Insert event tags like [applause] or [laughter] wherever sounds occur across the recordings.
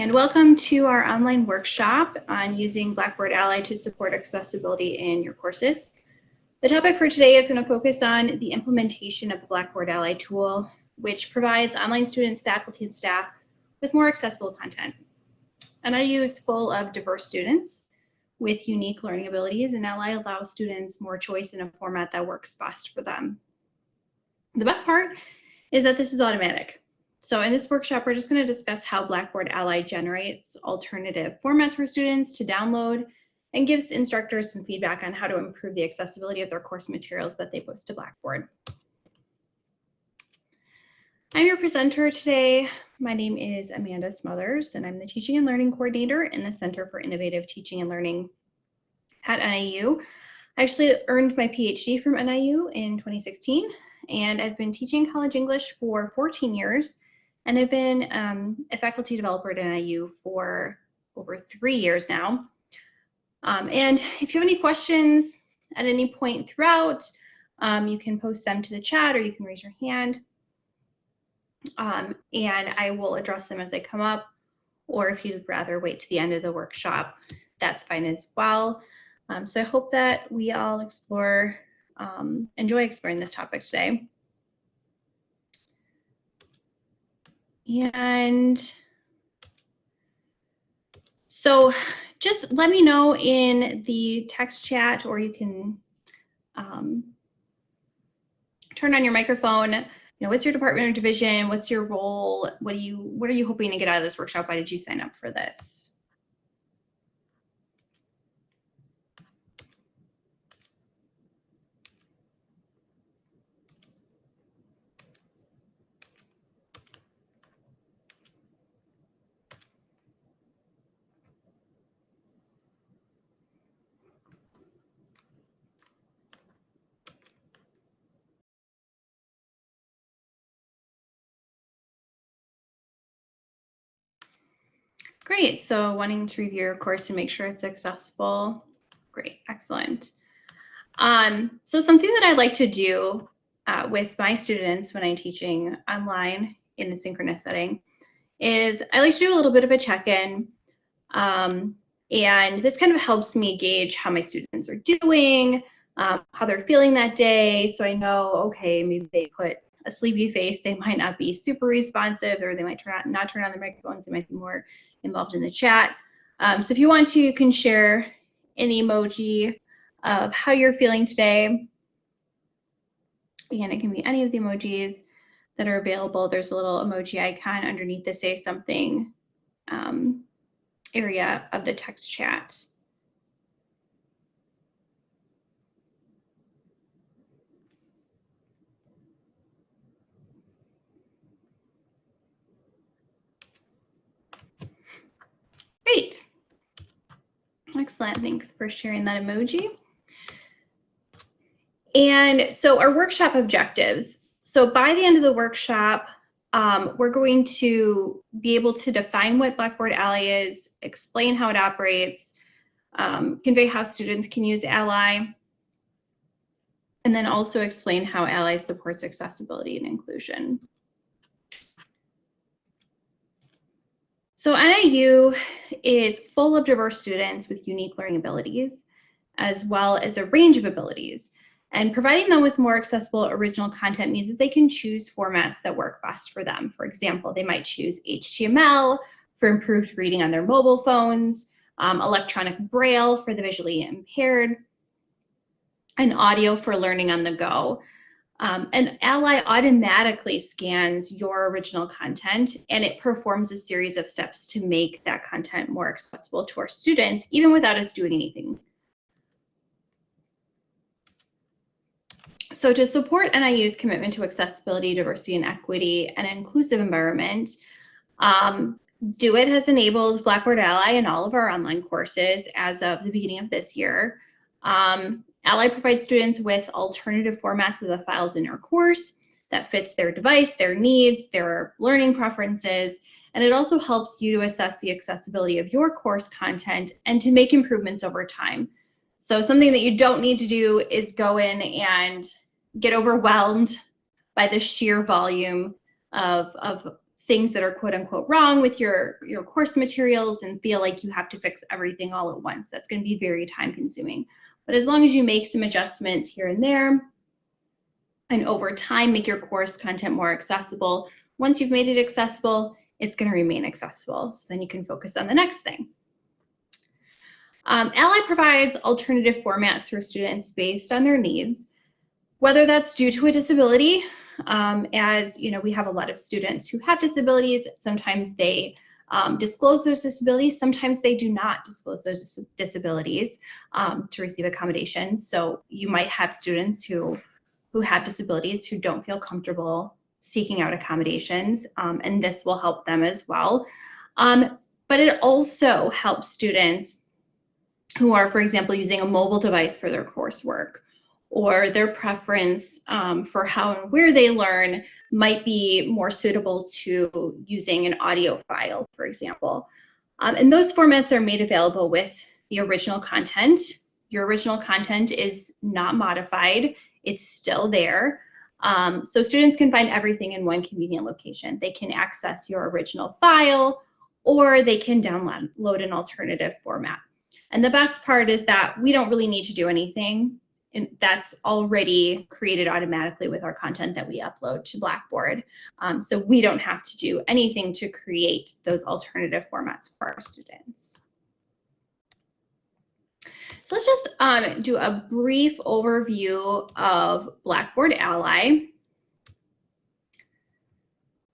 and welcome to our online workshop on using Blackboard Ally to support accessibility in your courses. The topic for today is going to focus on the implementation of the Blackboard Ally tool, which provides online students, faculty, and staff with more accessible content. NIU is full of diverse students with unique learning abilities, and Ally allows students more choice in a format that works best for them. The best part is that this is automatic. So in this workshop, we're just going to discuss how Blackboard Ally generates alternative formats for students to download and gives instructors some feedback on how to improve the accessibility of their course materials that they post to Blackboard. I'm your presenter today. My name is Amanda Smothers, and I'm the Teaching and Learning Coordinator in the Center for Innovative Teaching and Learning at NIU. I actually earned my PhD from NIU in 2016, and I've been teaching college English for 14 years, and I've been um, a faculty developer at NIU for over three years now. Um, and if you have any questions at any point throughout, um, you can post them to the chat or you can raise your hand. Um, and I will address them as they come up. Or if you'd rather wait to the end of the workshop, that's fine as well. Um, so I hope that we all explore, um, enjoy exploring this topic today. And so just let me know in the text chat or you can um, turn on your microphone. You know, what's your department or division? What's your role? What do you what are you hoping to get out of this workshop? Why did you sign up for this? Great, so wanting to review your course and make sure it's accessible. Great, excellent. Um, so something that I like to do uh, with my students when I'm teaching online in a synchronous setting is I like to do a little bit of a check-in. Um, and this kind of helps me gauge how my students are doing, um, how they're feeling that day. So I know, okay, maybe they put a sleepy face, they might not be super responsive, or they might turn on, not turn on their microphones, they might be more involved in the chat. Um, so if you want to, you can share an emoji of how you're feeling today. Again, it can be any of the emojis that are available. There's a little emoji icon underneath the say something um, area of the text chat. Great. Excellent. Thanks for sharing that emoji. And so our workshop objectives. So by the end of the workshop, um, we're going to be able to define what Blackboard Ally is, explain how it operates, um, convey how students can use Ally, and then also explain how Ally supports accessibility and inclusion. So NIU is full of diverse students with unique learning abilities, as well as a range of abilities. And providing them with more accessible original content means that they can choose formats that work best for them. For example, they might choose HTML for improved reading on their mobile phones, um, electronic braille for the visually impaired, and audio for learning on the go. Um, and Ally automatically scans your original content and it performs a series of steps to make that content more accessible to our students, even without us doing anything. So to support NIU's commitment to accessibility, diversity, and equity, and an inclusive environment, um, DoIT has enabled Blackboard Ally in all of our online courses as of the beginning of this year. Um, Ally provides students with alternative formats of the files in your course that fits their device, their needs, their learning preferences, and it also helps you to assess the accessibility of your course content and to make improvements over time. So something that you don't need to do is go in and get overwhelmed by the sheer volume of, of things that are quote unquote wrong with your, your course materials and feel like you have to fix everything all at once. That's going to be very time consuming. But as long as you make some adjustments here and there, and over time make your course content more accessible, once you've made it accessible, it's going to remain accessible. So then you can focus on the next thing. Um, Ally provides alternative formats for students based on their needs, whether that's due to a disability, um, as you know, we have a lot of students who have disabilities. Sometimes they um, disclose those disabilities. Sometimes they do not disclose those dis disabilities um, to receive accommodations. So you might have students who who have disabilities who don't feel comfortable seeking out accommodations, um, and this will help them as well. Um, but it also helps students who are, for example, using a mobile device for their coursework or their preference um, for how and where they learn might be more suitable to using an audio file, for example. Um, and those formats are made available with the original content. Your original content is not modified, it's still there. Um, so students can find everything in one convenient location. They can access your original file or they can download an alternative format. And the best part is that we don't really need to do anything. And that's already created automatically with our content that we upload to Blackboard. Um, so we don't have to do anything to create those alternative formats for our students. So let's just um, do a brief overview of Blackboard Ally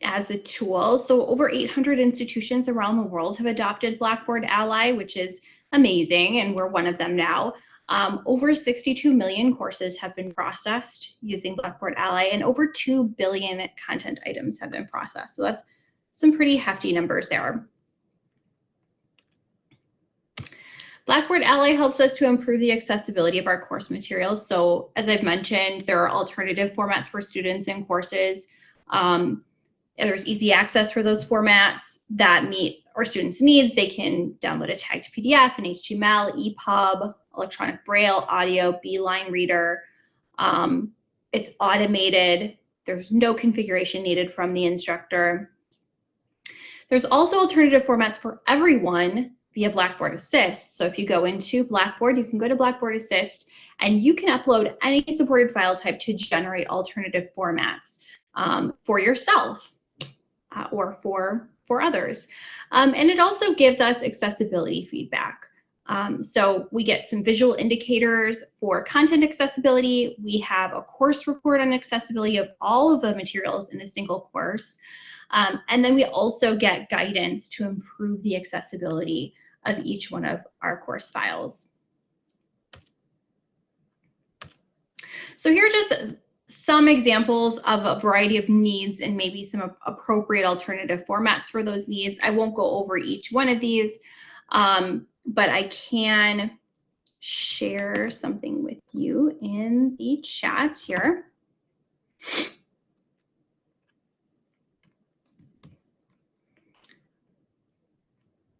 as a tool. So over 800 institutions around the world have adopted Blackboard Ally, which is amazing, and we're one of them now. Um, over 62 million courses have been processed using Blackboard Ally, and over 2 billion content items have been processed. So that's some pretty hefty numbers there. Blackboard Ally helps us to improve the accessibility of our course materials. So as I've mentioned, there are alternative formats for students and courses. Um, there's easy access for those formats that meet our students' needs. They can download a tagged PDF, an HTML, EPUB, electronic braille, audio, Beeline reader. Um, it's automated. There's no configuration needed from the instructor. There's also alternative formats for everyone via Blackboard Assist. So if you go into Blackboard, you can go to Blackboard Assist and you can upload any supported file type to generate alternative formats um, for yourself uh, or for, for others. Um, and it also gives us accessibility feedback. Um, so we get some visual indicators for content accessibility. We have a course report on accessibility of all of the materials in a single course. Um, and then we also get guidance to improve the accessibility of each one of our course files. So here are just some examples of a variety of needs and maybe some appropriate alternative formats for those needs. I won't go over each one of these, um, but I can share something with you in the chat here.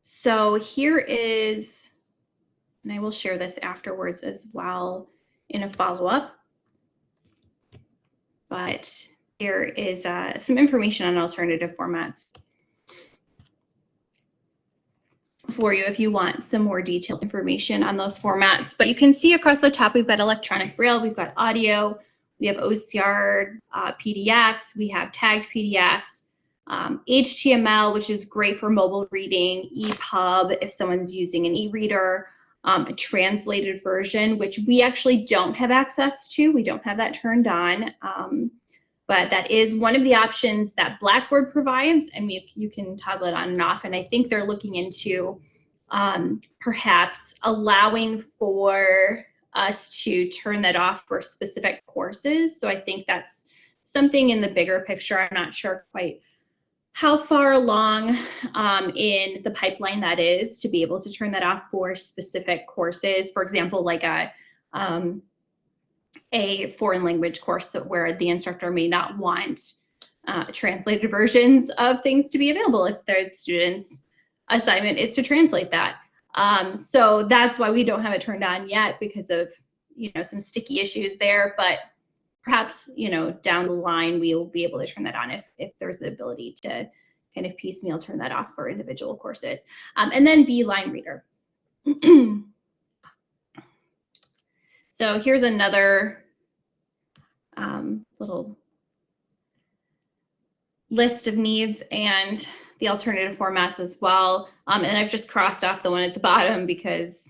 So here is, and I will share this afterwards as well in a follow-up but there is uh, some information on alternative formats for you if you want some more detailed information on those formats. But you can see across the top, we've got electronic braille, we've got audio, we have OCR uh, PDFs, we have tagged PDFs, um, HTML, which is great for mobile reading, EPUB if someone's using an e-reader, um, a translated version, which we actually don't have access to. We don't have that turned on. Um, but that is one of the options that Blackboard provides, and we, you can toggle it on and off. And I think they're looking into um, perhaps allowing for us to turn that off for specific courses. So I think that's something in the bigger picture. I'm not sure quite how far along um, in the pipeline that is to be able to turn that off for specific courses. For example, like a um, a foreign language course where the instructor may not want uh, translated versions of things to be available if their student's assignment is to translate that. Um, so that's why we don't have it turned on yet because of you know some sticky issues there. But perhaps you know down the line we will be able to turn that on if if there's the ability to kind of piecemeal turn that off for individual courses. Um, and then Beeline reader. [clears throat] so here's another um, little list of needs and the alternative formats as well. Um, and I've just crossed off the one at the bottom because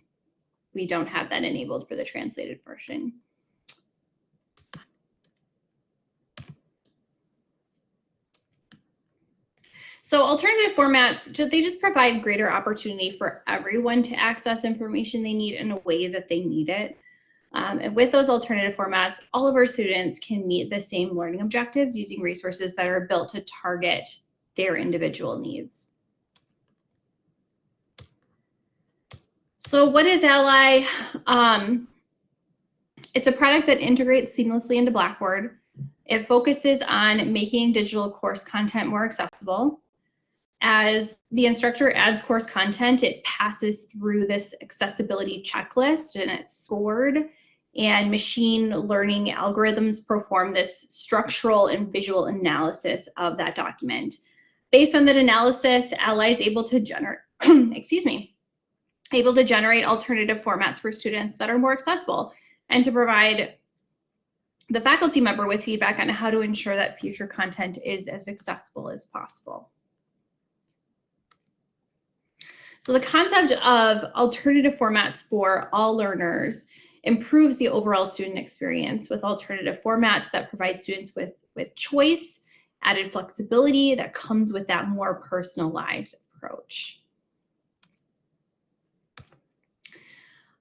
we don't have that enabled for the translated version. So alternative formats, they just provide greater opportunity for everyone to access information they need in a way that they need it. Um, and with those alternative formats, all of our students can meet the same learning objectives using resources that are built to target their individual needs. So what is Ally? Um, it's a product that integrates seamlessly into Blackboard. It focuses on making digital course content more accessible. As the instructor adds course content, it passes through this accessibility checklist and it's scored and machine learning algorithms perform this structural and visual analysis of that document. Based on that analysis, Ally is able to generate, [clears throat] excuse me, able to generate alternative formats for students that are more accessible and to provide the faculty member with feedback on how to ensure that future content is as accessible as possible. So the concept of alternative formats for all learners improves the overall student experience with alternative formats that provide students with, with choice, added flexibility that comes with that more personalized approach.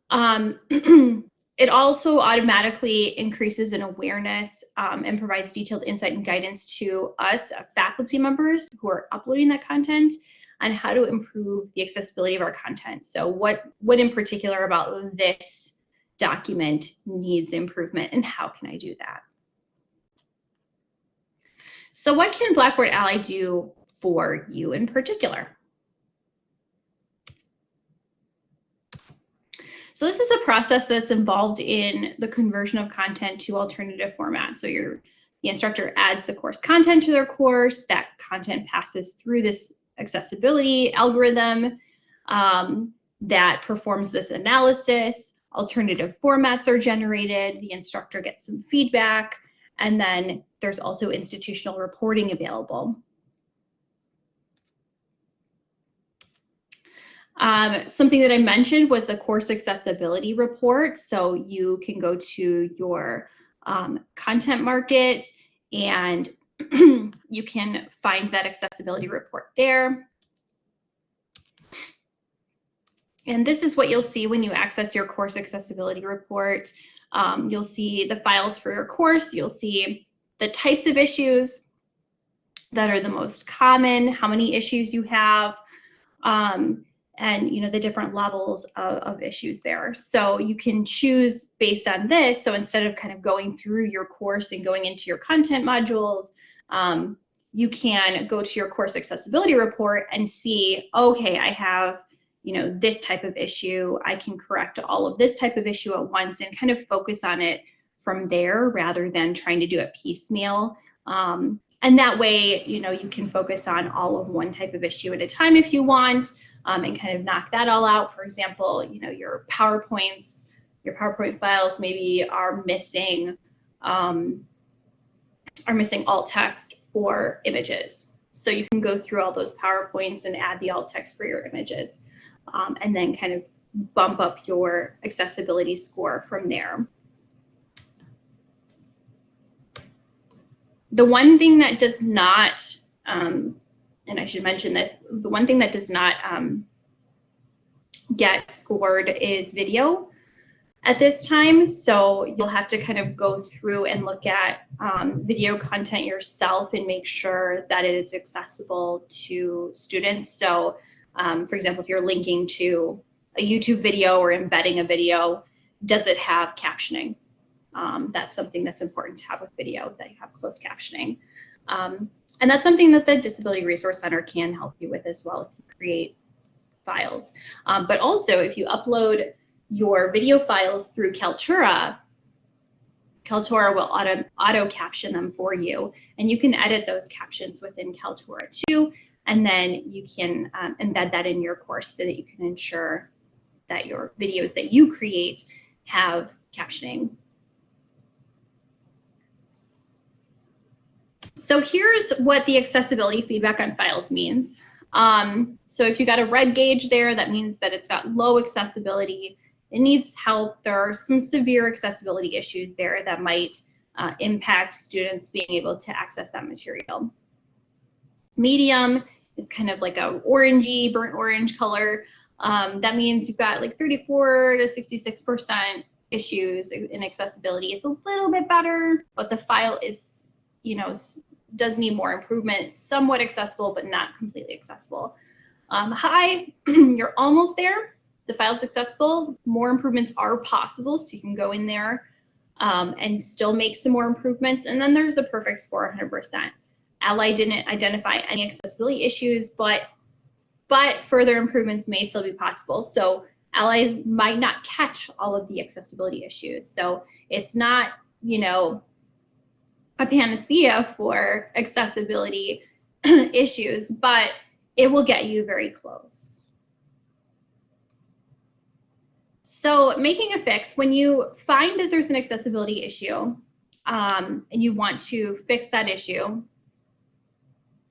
Um, [clears throat] it also automatically increases in awareness um, and provides detailed insight and guidance to us uh, faculty members who are uploading that content on how to improve the accessibility of our content. So what, what in particular about this document needs improvement and how can I do that? So what can Blackboard Ally do for you in particular? So this is the process that's involved in the conversion of content to alternative formats. So your the instructor adds the course content to their course. That content passes through this accessibility algorithm um, that performs this analysis. Alternative formats are generated. The instructor gets some feedback. And then there's also institutional reporting available. Um, something that I mentioned was the course accessibility report. So you can go to your um, content market and [clears throat] you can find that accessibility report there. And this is what you'll see when you access your course accessibility report. Um, you'll see the files for your course. You'll see the types of issues that are the most common, how many issues you have, um, and you know the different levels of, of, issues there. So you can choose based on this. So instead of kind of going through your course and going into your content modules, um, you can go to your course accessibility report and see, okay, I have you know this type of issue. I can correct all of this type of issue at once and kind of focus on it from there rather than trying to do it piecemeal. Um, and that way, you know, you can focus on all of one type of issue at a time if you want um, and kind of knock that all out. For example, you know, your PowerPoints, your PowerPoint files maybe are missing um, are missing alt text for images. So you can go through all those PowerPoints and add the alt text for your images um, and then kind of bump up your accessibility score from there. The one thing that does not um, and I should mention this, the one thing that does not um, get scored is video at this time. So you'll have to kind of go through and look at um, video content yourself and make sure that it is accessible to students. So um, for example, if you're linking to a YouTube video or embedding a video, does it have captioning? Um, that's something that's important to have with video, that you have closed captioning. And that's something that the Disability Resource Center can help you with as well if you create files. Um, but also if you upload your video files through Kaltura, Kaltura will auto, auto caption them for you and you can edit those captions within Kaltura too. and then you can um, embed that in your course so that you can ensure that your videos that you create have captioning. So here's what the accessibility feedback on files means. Um, so if you got a red gauge there, that means that it's got low accessibility. It needs help. There are some severe accessibility issues there that might uh, impact students being able to access that material. Medium is kind of like a orangey, burnt orange color. Um, that means you've got like 34 to 66% issues in accessibility. It's a little bit better, but the file is, you know, does need more improvement, somewhat accessible, but not completely accessible. Um, high, [clears throat] you're almost there. The file's accessible. More improvements are possible, so you can go in there um, and still make some more improvements. And then there's a perfect score, 100%. Ally didn't identify any accessibility issues, but but further improvements may still be possible. So allies might not catch all of the accessibility issues. So it's not, you know, a panacea for accessibility [clears throat] issues, but it will get you very close. So making a fix, when you find that there's an accessibility issue um, and you want to fix that issue,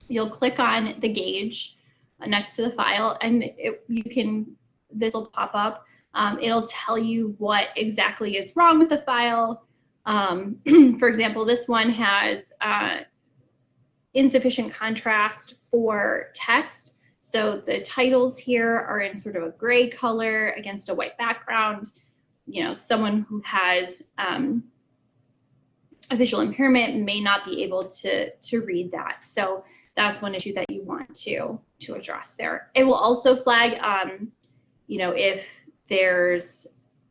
you'll click on the gauge next to the file and it, you can, this will pop up. Um, it'll tell you what exactly is wrong with the file. Um, [clears throat] for example, this one has uh, insufficient contrast for text. So the titles here are in sort of a gray color against a white background. You know, someone who has um, a visual impairment may not be able to, to read that. So that's one issue that you want to, to address there. It will also flag, um, you know, if there's,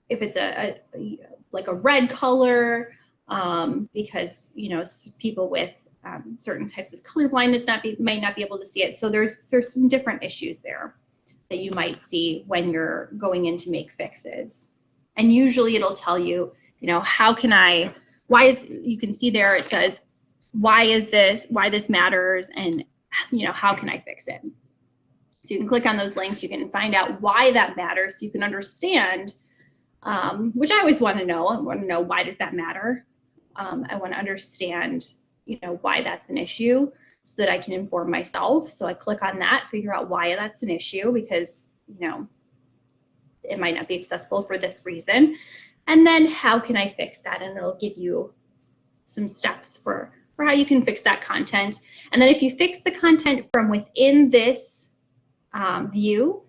if it's a, a like a red color, um, because, you know, people with um, certain types of color blindness not be, might not be able to see it. So there's, there's some different issues there that you might see when you're going in to make fixes. And usually it'll tell you, you know, how can I, why is, you can see there it says, why is this, why this matters, and, you know, how can I fix it? So you can click on those links, you can find out why that matters, so you can understand, um, which I always want to know. I want to know why does that matter? Um, I want to understand, you know, why that's an issue so that I can inform myself. So I click on that, figure out why that's an issue because, you know, it might not be accessible for this reason. And then how can I fix that? And it'll give you some steps for, for how you can fix that content. And then if you fix the content from within this um, view,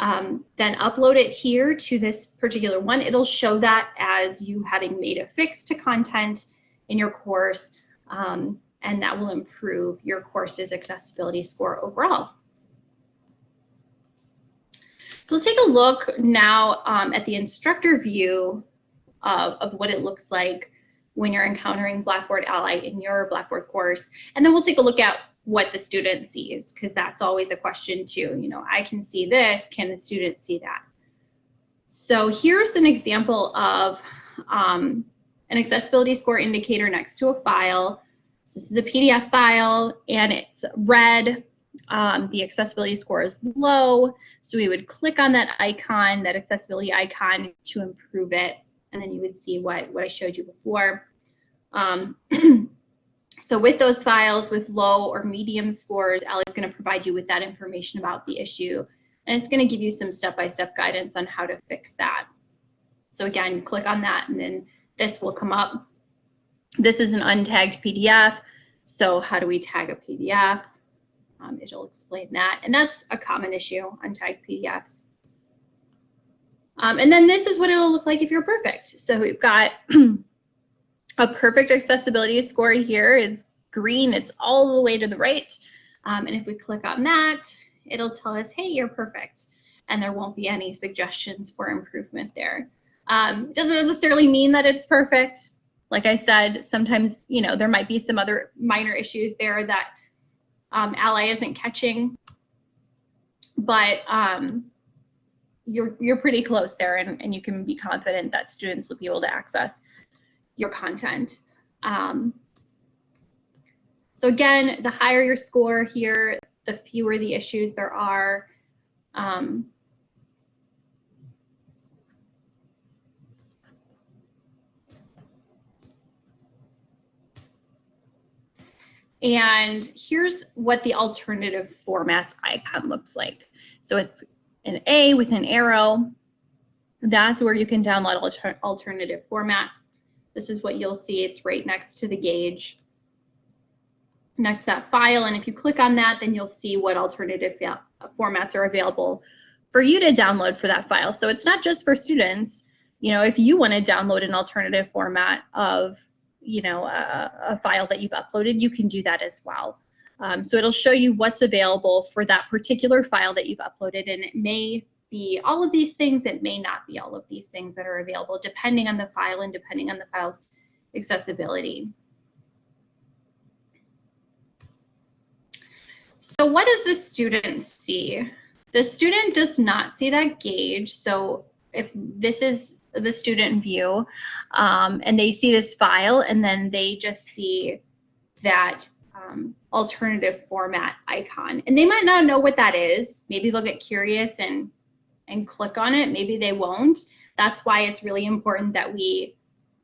um, then upload it here to this particular one. It'll show that as you having made a fix to content in your course, um, and that will improve your course's accessibility score overall. So we'll take a look now um, at the instructor view of, of what it looks like when you're encountering Blackboard Ally in your Blackboard course. And then we'll take a look at what the student sees, because that's always a question too. You know, I can see this, can the student see that? So here's an example of um, an accessibility score indicator next to a file. So this is a PDF file and it's red. Um, the accessibility score is low. So we would click on that icon, that accessibility icon to improve it. And then you would see what, what I showed you before. Um, [clears throat] So with those files with low or medium scores, Ally is going to provide you with that information about the issue. And it's going to give you some step-by-step -step guidance on how to fix that. So again, click on that and then this will come up. This is an untagged PDF. So how do we tag a PDF? Um, it'll explain that. And that's a common issue, untagged PDFs. Um, and then this is what it'll look like if you're perfect. So we've got [clears throat] a perfect accessibility score here. It's green, it's all the way to the right. Um, and if we click on that, it'll tell us, hey, you're perfect. And there won't be any suggestions for improvement there. Um, doesn't necessarily mean that it's perfect. Like I said, sometimes, you know, there might be some other minor issues there that um, Ally isn't catching, but um, you're, you're pretty close there and, and you can be confident that students will be able to access your content. Um, so again, the higher your score here, the fewer the issues there are. Um, And here's what the alternative formats icon looks like. So it's an A with an arrow. That's where you can download alter alternative formats. This is what you'll see. It's right next to the gauge, next to that file. And if you click on that, then you'll see what alternative formats are available for you to download for that file. So it's not just for students. You know, if you want to download an alternative format of you know, a, a, file that you've uploaded, you can do that as well. Um, so it'll show you what's available for that particular file that you've uploaded, and it may be all of these things, it may not be all of these things that are available, depending on the file and depending on the file's accessibility. So what does the student see? The student does not see that gauge. So if this is the student view um, and they see this file and then they just see that um, alternative format icon and they might not know what that is maybe they'll get curious and and click on it maybe they won't. That's why it's really important that we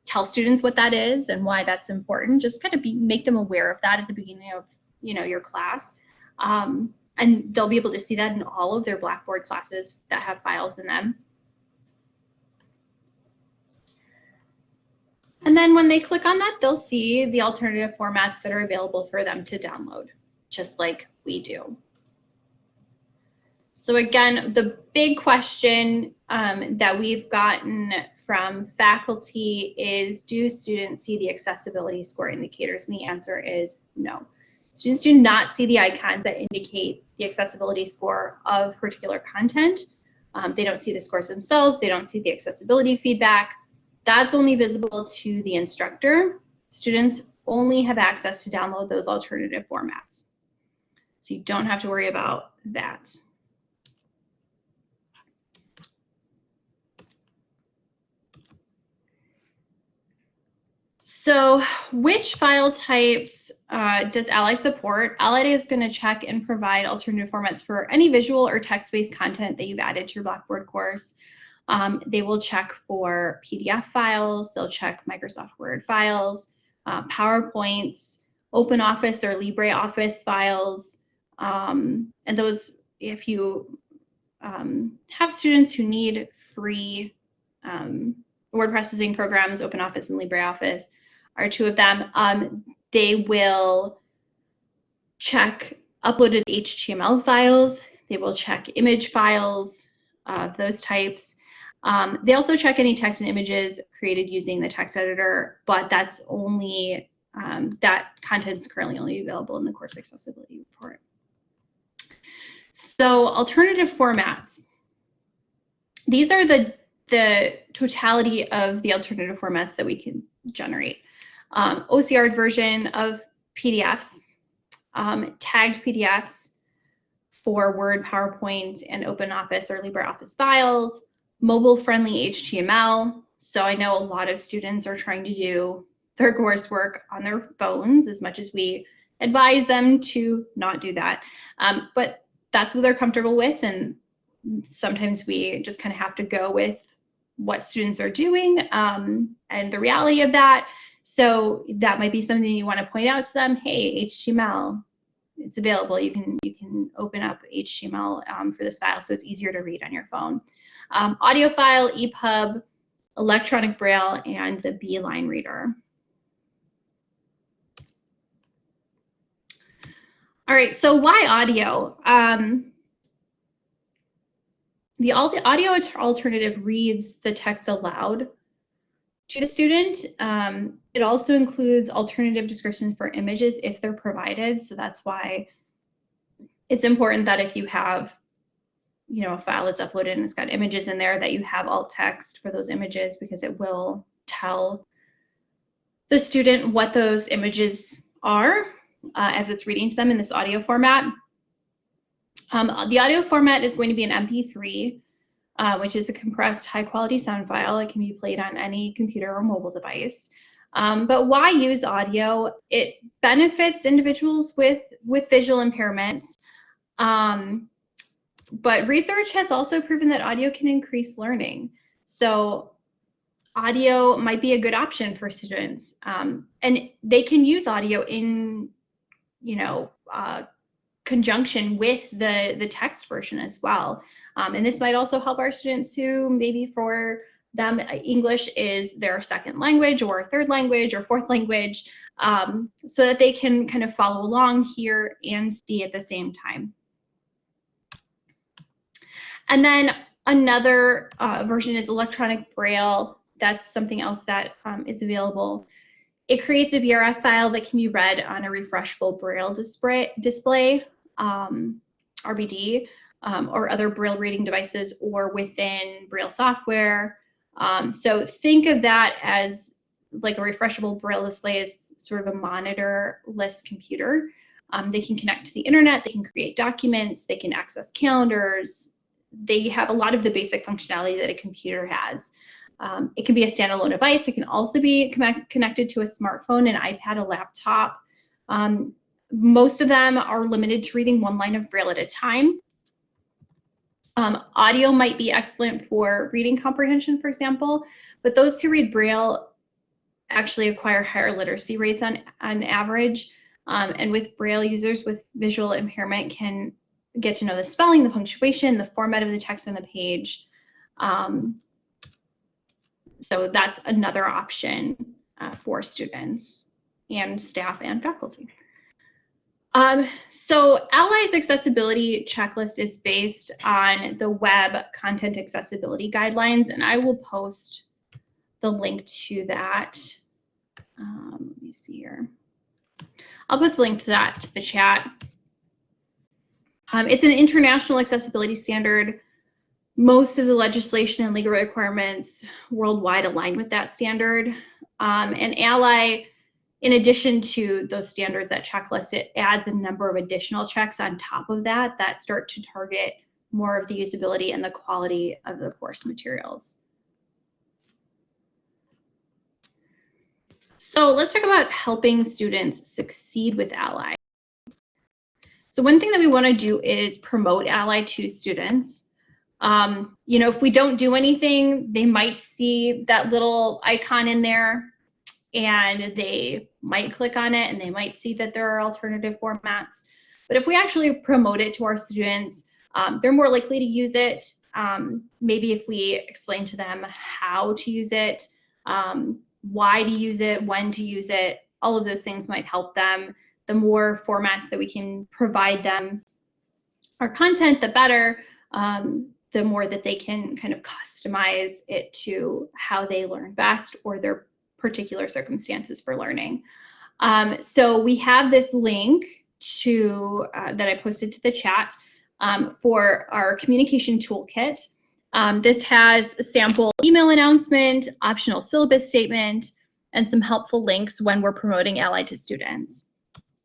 tell students what that is and why that's important. Just kind of be make them aware of that at the beginning of you know your class. Um, and they'll be able to see that in all of their blackboard classes that have files in them. And then when they click on that, they'll see the alternative formats that are available for them to download, just like we do. So again, the big question um, that we've gotten from faculty is, do students see the accessibility score indicators? And the answer is no. Students do not see the icons that indicate the accessibility score of particular content. Um, they don't see the scores themselves. They don't see the accessibility feedback. That's only visible to the instructor. Students only have access to download those alternative formats. So you don't have to worry about that. So which file types uh, does Ally support? Ally is going to check and provide alternative formats for any visual or text-based content that you've added to your Blackboard course. Um, they will check for PDF files, they'll check Microsoft Word files, uh, PowerPoints, OpenOffice or LibreOffice files, um, and those, if you um, have students who need free um, word processing programs, OpenOffice and LibreOffice are two of them, um, they will check uploaded HTML files, they will check image files, uh, those types, um, they also check any text and images created using the text editor, but that's only, um, that content is currently only available in the course accessibility report. So alternative formats. These are the, the totality of the alternative formats that we can generate. Um, OCR version of PDFs, um, tagged PDFs for Word, PowerPoint, and OpenOffice or LibreOffice files, mobile friendly HTML. So I know a lot of students are trying to do their coursework on their phones as much as we advise them to not do that. Um, but that's what they're comfortable with. And sometimes we just kind of have to go with what students are doing um, and the reality of that. So that might be something you want to point out to them. Hey, HTML, it's available. You can you can open up HTML um, for this file, so it's easier to read on your phone um, file, EPUB, electronic braille, and the Beeline reader. All right, so why audio? Um, the, the audio alternative reads the text aloud to the student. Um, it also includes alternative description for images if they're provided. So that's why it's important that if you have you know, a file that's uploaded and it's got images in there that you have alt text for those images because it will tell the student what those images are uh, as it's reading to them in this audio format. Um, the audio format is going to be an MP3, uh, which is a compressed high quality sound file. It can be played on any computer or mobile device. Um, but why use audio? It benefits individuals with, with visual impairments Um, but research has also proven that audio can increase learning. So audio might be a good option for students. Um, and they can use audio in, you know, uh, conjunction with the, the text version as well. Um, and this might also help our students who maybe for them English is their second language or third language or fourth language um, so that they can kind of follow along here and see at the same time. And then another uh, version is electronic braille. That's something else that um, is available. It creates a BRF file that can be read on a refreshable braille display, display um, RBD, um, or other braille reading devices or within braille software. Um, so think of that as like a refreshable braille display is sort of a monitorless computer. Um, they can connect to the internet, they can create documents, they can access calendars, they have a lot of the basic functionality that a computer has. Um, it can be a standalone device. It can also be connected to a smartphone, an iPad, a laptop. Um, most of them are limited to reading one line of Braille at a time. Um, audio might be excellent for reading comprehension, for example, but those who read Braille actually acquire higher literacy rates on, on average. Um, and with Braille users with visual impairment can get to know the spelling, the punctuation, the format of the text on the page. Um, so that's another option uh, for students and staff and faculty. Um, so Ally's accessibility checklist is based on the web content accessibility guidelines, and I will post the link to that. Um, let me see here. I'll post the link to that to the chat. Um, it's an international accessibility standard. Most of the legislation and legal requirements worldwide align with that standard. Um, and ALLI, in addition to those standards, that checklist, it adds a number of additional checks on top of that that start to target more of the usability and the quality of the course materials. So let's talk about helping students succeed with Ally. So one thing that we want to do is promote Ally to students. Um, you know, if we don't do anything, they might see that little icon in there and they might click on it and they might see that there are alternative formats. But if we actually promote it to our students, um, they're more likely to use it. Um, maybe if we explain to them how to use it, um, why to use it, when to use it, all of those things might help them the more formats that we can provide them our content, the better, um, the more that they can kind of customize it to how they learn best or their particular circumstances for learning. Um, so we have this link to uh, that I posted to the chat um, for our communication toolkit. Um, this has a sample email announcement, optional syllabus statement, and some helpful links when we're promoting Ally to students.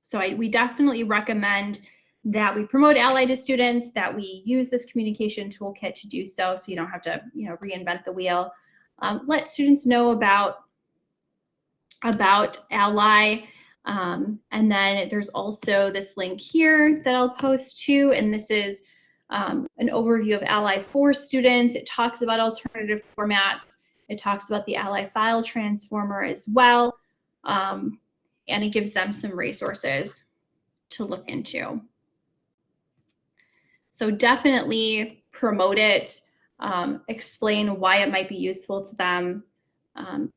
So I, we definitely recommend that we promote Ally to students, that we use this communication toolkit to do so, so you don't have to, you know, reinvent the wheel. Um, let students know about about Ally. Um, and then there's also this link here that I'll post to, and this is um, an overview of Ally for students. It talks about alternative formats. It talks about the Ally file transformer as well. Um, and it gives them some resources to look into. So definitely promote it, um, explain why it might be useful to them, um,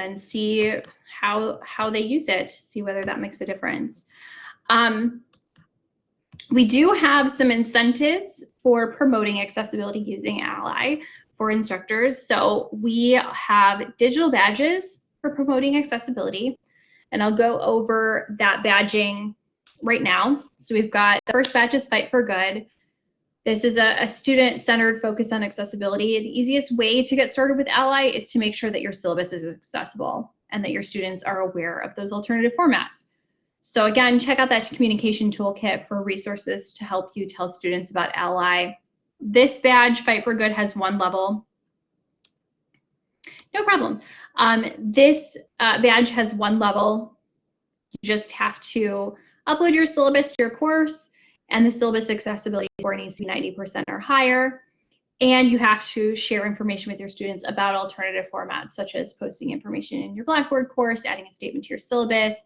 and see how how they use it, see whether that makes a difference. Um, we do have some incentives for promoting accessibility using Ally for instructors. So we have digital badges for promoting accessibility. And I'll go over that badging right now. So we've got the first badge is Fight for Good. This is a, a student-centered focus on accessibility. The easiest way to get started with Ally is to make sure that your syllabus is accessible and that your students are aware of those alternative formats. So again, check out that communication toolkit for resources to help you tell students about Ally. This badge, Fight for Good, has one level. No problem. Um, this uh, badge has one level. You just have to upload your syllabus to your course, and the syllabus accessibility score needs to be 90% or higher. And you have to share information with your students about alternative formats, such as posting information in your Blackboard course, adding a statement to your syllabus,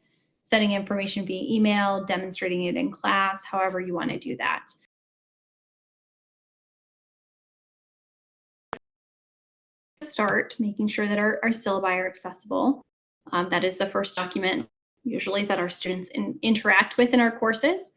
sending information via email, demonstrating it in class, however you want to do that. Start making sure that our, our syllabi are accessible. Um, that is the first document usually that our students in, interact with in our courses.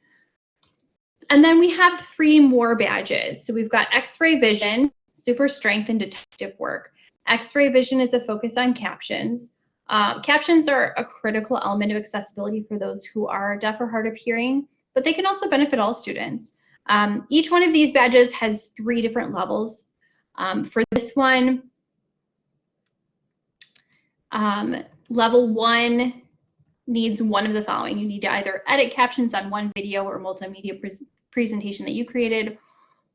And then we have three more badges. So we've got X-ray vision, super strength, and detective work. X-ray vision is a focus on captions. Uh, captions are a critical element of accessibility for those who are deaf or hard of hearing, but they can also benefit all students. Um, each one of these badges has three different levels. Um, for this one, um, level one needs one of the following. You need to either edit captions on one video or multimedia presentation that you created,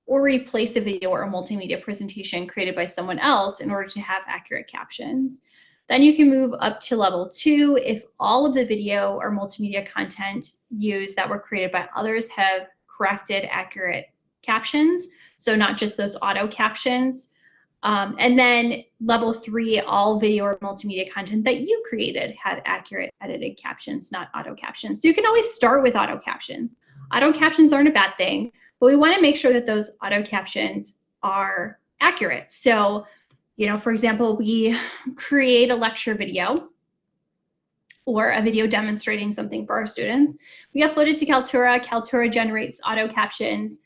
or replace a video or a multimedia presentation created by someone else in order to have accurate captions. Then you can move up to level two if all of the video or multimedia content used that were created by others have corrected accurate captions. So not just those auto captions. Um, and then level three, all video or multimedia content that you created have accurate edited captions, not auto captions. So you can always start with auto captions. Auto captions aren't a bad thing, but we want to make sure that those auto captions are accurate. So, you know, for example, we create a lecture video or a video demonstrating something for our students. We upload it to Kaltura. Kaltura generates auto captions.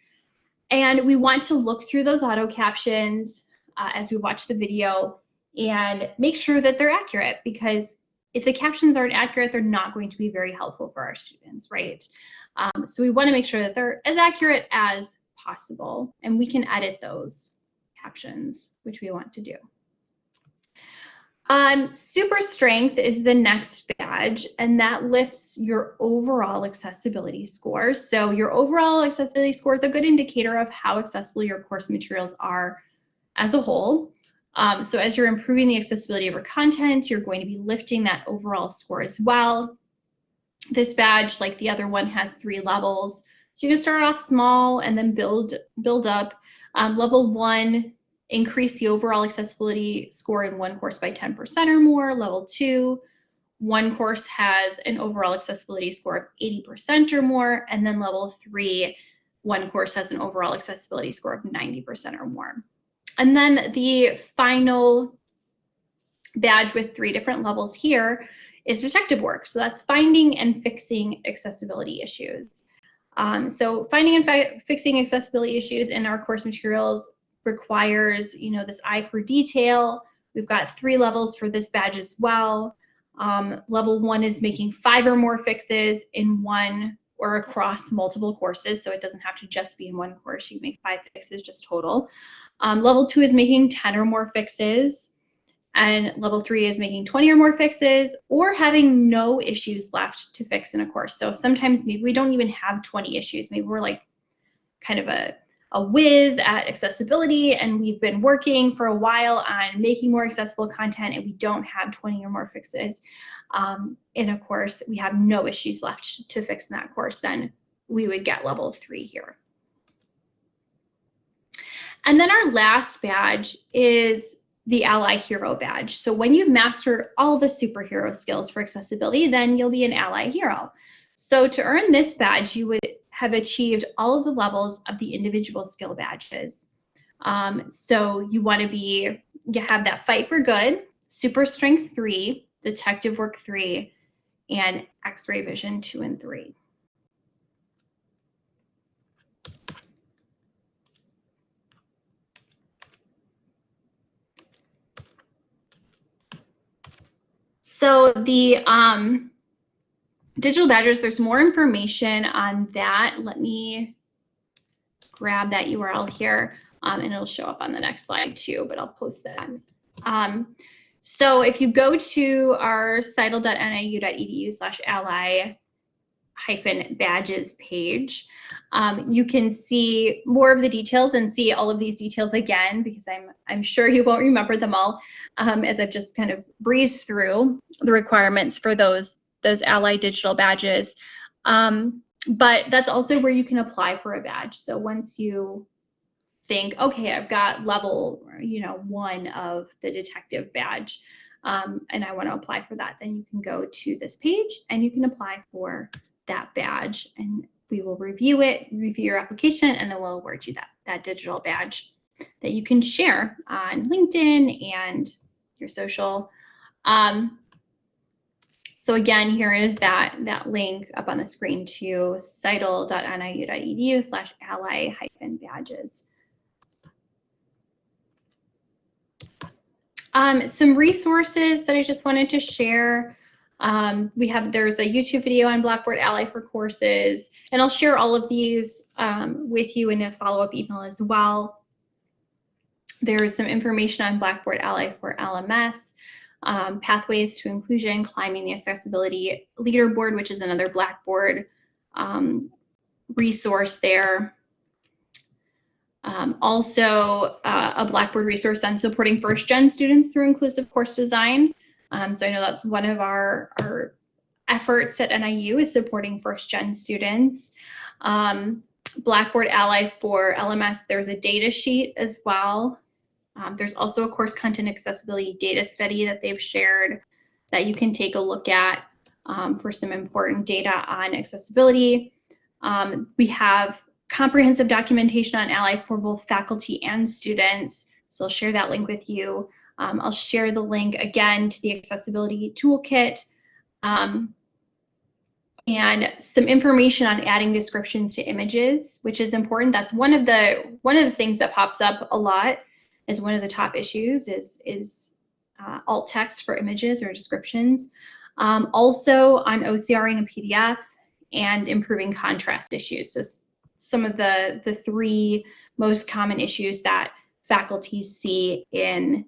And we want to look through those auto captions, uh, as we watch the video and make sure that they're accurate because if the captions aren't accurate, they're not going to be very helpful for our students, right? Um, so we want to make sure that they're as accurate as possible and we can edit those captions, which we want to do. Um, super strength is the next badge and that lifts your overall accessibility score. So your overall accessibility score is a good indicator of how accessible your course materials are as a whole. Um, so as you're improving the accessibility of your content, you're going to be lifting that overall score as well. This badge, like the other one, has three levels. So you can start off small and then build, build up. Um, level one, increase the overall accessibility score in one course by 10% or more. Level two, one course has an overall accessibility score of 80% or more. And then level three, one course has an overall accessibility score of 90% or more. And then the final badge with three different levels here is detective work. So that's finding and fixing accessibility issues. Um, so finding and fi fixing accessibility issues in our course materials requires, you know, this eye for detail. We've got three levels for this badge as well. Um, level one is making five or more fixes in one or across multiple courses. So it doesn't have to just be in one course. You make five fixes just total. Um, level two is making 10 or more fixes. And level three is making 20 or more fixes or having no issues left to fix in a course. So sometimes maybe we don't even have 20 issues. Maybe we're like kind of a, a whiz at accessibility and we've been working for a while on making more accessible content and we don't have 20 or more fixes um, in a course. We have no issues left to fix in that course. Then we would get level three here. And then our last badge is the Ally Hero badge. So when you've mastered all the superhero skills for accessibility, then you'll be an Ally Hero. So to earn this badge, you would have achieved all of the levels of the individual skill badges. Um, so you want to be, you have that fight for good, super strength three, detective work three, and x-ray vision two and three. So the um, digital badges, there's more information on that. Let me grab that URL here um, and it'll show up on the next slide too, but I'll post that. Um, so if you go to our citl.niu.edu slash ally hyphen badges page, um, you can see more of the details and see all of these details again because I'm, I'm sure you won't remember them all um, as I've just kind of breezed through the requirements for those, those Ally digital badges. Um, but that's also where you can apply for a badge. So once you think, okay, I've got level, you know, one of the detective badge, um, and I want to apply for that, then you can go to this page and you can apply for that badge and we will review it, review your application, and then we'll award you that, that digital badge that you can share on LinkedIn and your social. Um, so again, here is that, that link up on the screen to citl.niu.edu slash ally hyphen badges. Um, some resources that I just wanted to share. Um, we have, there's a YouTube video on Blackboard Ally for courses, and I'll share all of these um, with you in a follow-up email as well. There's some information on Blackboard Ally for LMS um, pathways to inclusion, climbing the accessibility leaderboard, which is another Blackboard um, resource there. Um, also, uh, a Blackboard resource on supporting first gen students through inclusive course design. Um, so I know that's one of our, our efforts at NIU is supporting first gen students. Um, Blackboard Ally for LMS, there's a data sheet as well um, there's also a course content accessibility data study that they've shared that you can take a look at um, for some important data on accessibility. Um, we have comprehensive documentation on Ally for both faculty and students. So I'll share that link with you. Um, I'll share the link again to the accessibility toolkit um, and some information on adding descriptions to images, which is important. That's one of the one of the things that pops up a lot is one of the top issues is, is uh, alt text for images or descriptions. Um, also on OCRing a PDF and improving contrast issues. So some of the, the three most common issues that faculty see in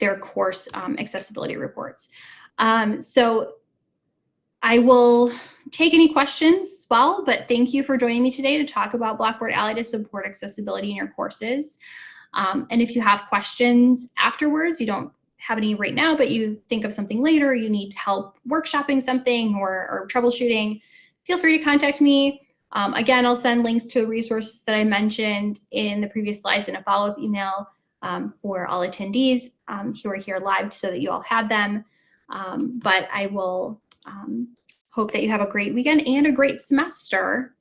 their course um, accessibility reports. Um, so I will take any questions well, but thank you for joining me today to talk about Blackboard Ally to support accessibility in your courses. Um, and if you have questions afterwards, you don't have any right now, but you think of something later, you need help workshopping something or, or troubleshooting, feel free to contact me. Um, again, I'll send links to the resources that I mentioned in the previous slides in a follow-up email um, for all attendees um, who are here live so that you all have them. Um, but I will um, hope that you have a great weekend and a great semester.